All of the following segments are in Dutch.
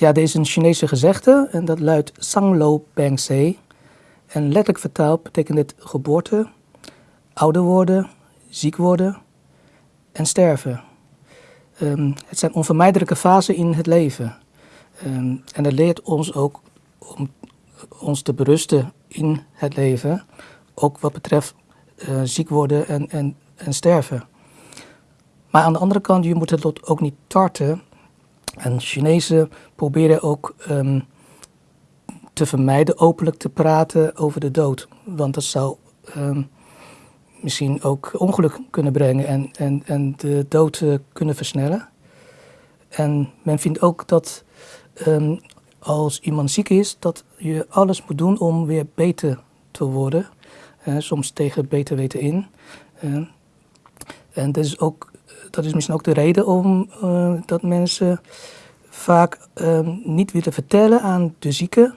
ja, er is een Chinese gezegde en dat luidt Sanglo Se. En letterlijk vertaald betekent dit geboorte, ouder worden, ziek worden en sterven. Um, het zijn onvermijdelijke fasen in het leven. Um, en dat leert ons ook om ons te berusten in het leven, ook wat betreft uh, ziek worden en, en, en sterven. Maar aan de andere kant, je moet het lot ook niet tarten. En Chinezen proberen ook um, te vermijden openlijk te praten over de dood. Want dat zou um, misschien ook ongeluk kunnen brengen en, en, en de dood uh, kunnen versnellen. En men vindt ook dat um, als iemand ziek is, dat je alles moet doen om weer beter te worden. Soms tegen beter weten in. En dat is, ook, dat is misschien ook de reden om uh, dat mensen vaak ehm, niet willen vertellen aan de zieke.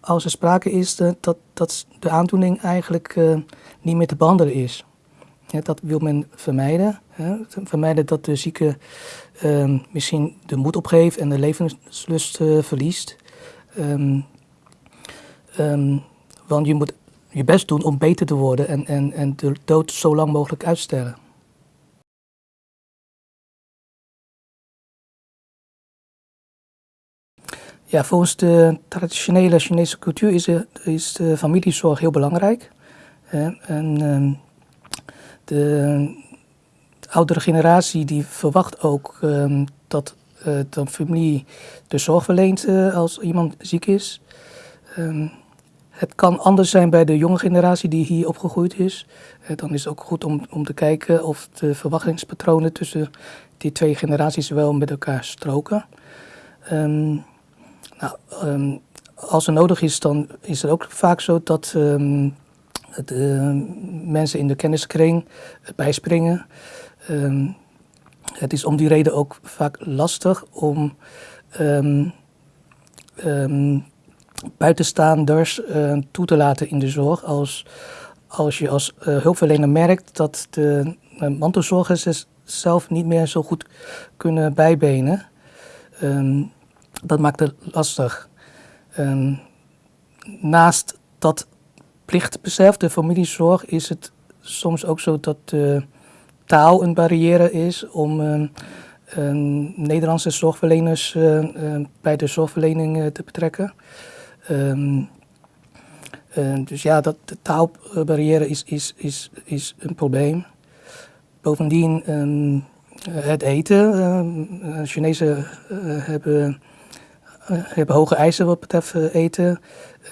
als er sprake is dat, dat de aandoening eigenlijk niet meer te behandelen is. dat wil men vermijden. Vermijden dat de zieke ehm, misschien de moed opgeeft en de levenslust verliest. Um, want je moet je best doen om beter te worden en, en, en de dood zo lang mogelijk uitstellen. Ja, volgens de traditionele Chinese cultuur is, de, is de familiezorg heel belangrijk. En ehm, de oudere generatie die verwacht ook um, dat uh, de familie de zorg verleent uh, als iemand ziek is. Um, het kan anders zijn bij de jonge generatie die hier opgegroeid is. Dan is het ook goed om, om te kijken of de verwachtingspatronen tussen die twee generaties wel met elkaar stroken. Nou, um, als er nodig is, dan is het ook vaak zo dat um, de mensen in de kenniskring bijspringen. Het is om die reden ook vaak lastig om buitenstaanders uh, toe te laten in de zorg. Als, als je als uh, hulpverlener merkt dat de mantelzorgers zelf niet meer zo goed kunnen bijbenen. Dat maakt het lastig. Um, naast dat plichtbesef, de familiezorg, is het soms ook zo dat taal een barrière is om uh, Nederlandse zorgverleners bij de zorgverlening te betrekken. Um, dus ja, dat, de taalbarrière is, is, is, is een probleem. Bovendien um, het eten. Chinezen hebben uh, hebben hoge eisen wat betreft uh, eten.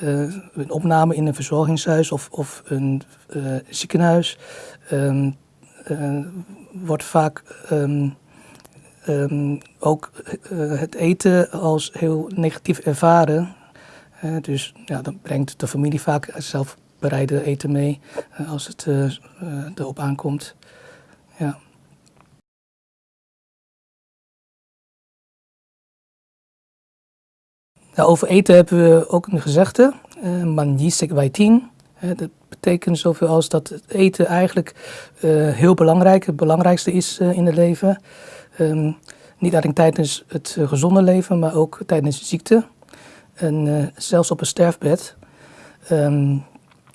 Uh, een opname in een verzorgingshuis of, of een ziekenhuis um, wordt vaak um, um, ook het eten als heel negatief ervaren. dus ja, dan brengt de familie vaak zelf bereide eten mee als het erop aankomt. Ja. Over eten hebben we ook een gezegde, uh, manjisek waitin. Dat betekent zoveel als dat het eten eigenlijk uh, heel belangrijk, het belangrijkste is uh, in het leven. Um, niet alleen tijdens het gezonde leven, maar ook tijdens de ziekte. En zelfs op een sterfbed. Um,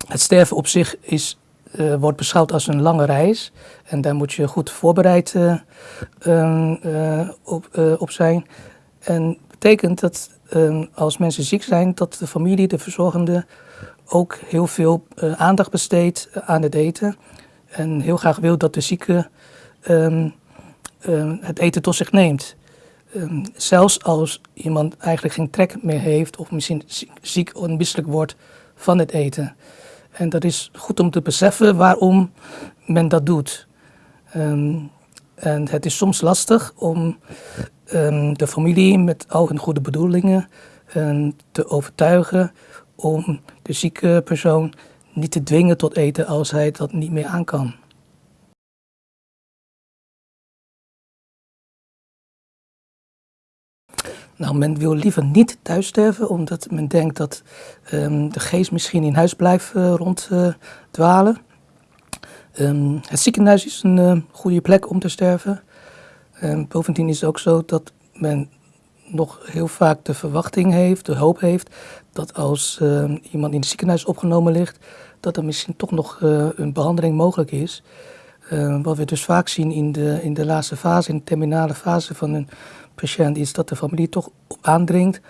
het sterven op zich is, wordt beschouwd als een lange reis. En daar moet je goed voorbereid um, op, op zijn. En betekent dat Ehm, als mensen ziek zijn, dat de familie, de verzorgende, ook heel veel uh, aandacht besteedt aan het eten. En heel graag wil dat de zieke um, um, het eten tot zich neemt. zelfs als iemand eigenlijk geen trek meer heeft of misschien ziek of misselijk wordt van het eten. En dat is goed om te beseffen waarom men dat doet. En het is soms lastig om um, de familie met al hun goede bedoelingen um, te overtuigen om de zieke persoon niet te dwingen tot eten als hij dat niet meer aan kan. Nou, men wil liever niet thuis sterven, omdat men denkt dat um, de geest misschien in huis blijft uh, ronddwalen. Um, het ziekenhuis is een uh, goede plek om te sterven. En bovendien is het ook zo dat men nog heel vaak de verwachting heeft, de hoop heeft, dat als iemand in het ziekenhuis opgenomen ligt, dat er misschien toch nog uh, een behandeling mogelijk is. Wat we dus vaak zien in de, in de laatste fase, in de terminale fase van een patiënt, is dat de familie toch aandringt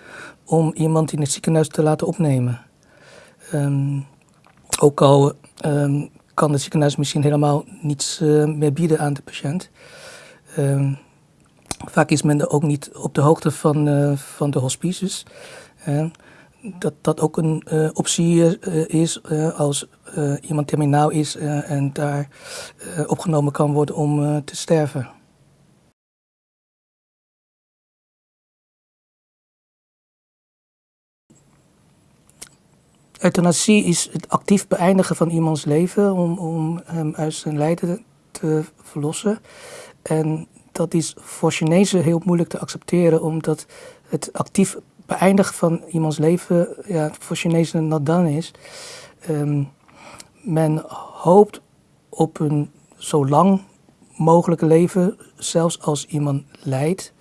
om iemand in het ziekenhuis te laten opnemen. Ook al kan het ziekenhuis misschien helemaal niets meer bieden aan de patiënt. Um, Vaak is men ook niet op de hoogte van, uh, van de hospices. Dat dat ook een uh, optie is als iemand terminaal is en daar opgenomen kan worden om te sterven. Euthanasie is het actief beëindigen van iemands leven om, om hem uit zijn lijden te verlossen. En dat is voor Chinezen heel moeilijk te accepteren, omdat het actief beëindigen van iemands leven ja, voor Chinezen not done is. Um, men hoopt op een zo lang mogelijke leven, zelfs als iemand lijdt.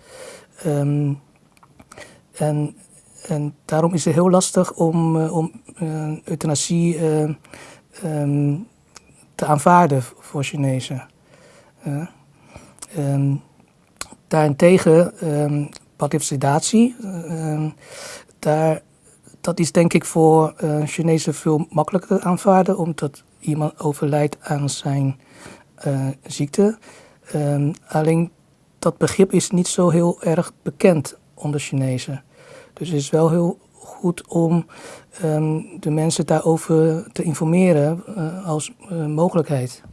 Um, en, en daarom is het heel lastig om, uh, om euthanasie uh, um, te aanvaarden voor Chinezen. Um, daarentegen, sedatie, um, daar, dat is denk ik voor Chinezen veel makkelijker aanvaarden, omdat iemand overlijdt aan zijn ziekte. Alleen dat begrip is niet zo heel erg bekend onder Chinezen. Dus het is wel heel goed om um, de mensen daarover te informeren uh, als mogelijkheid.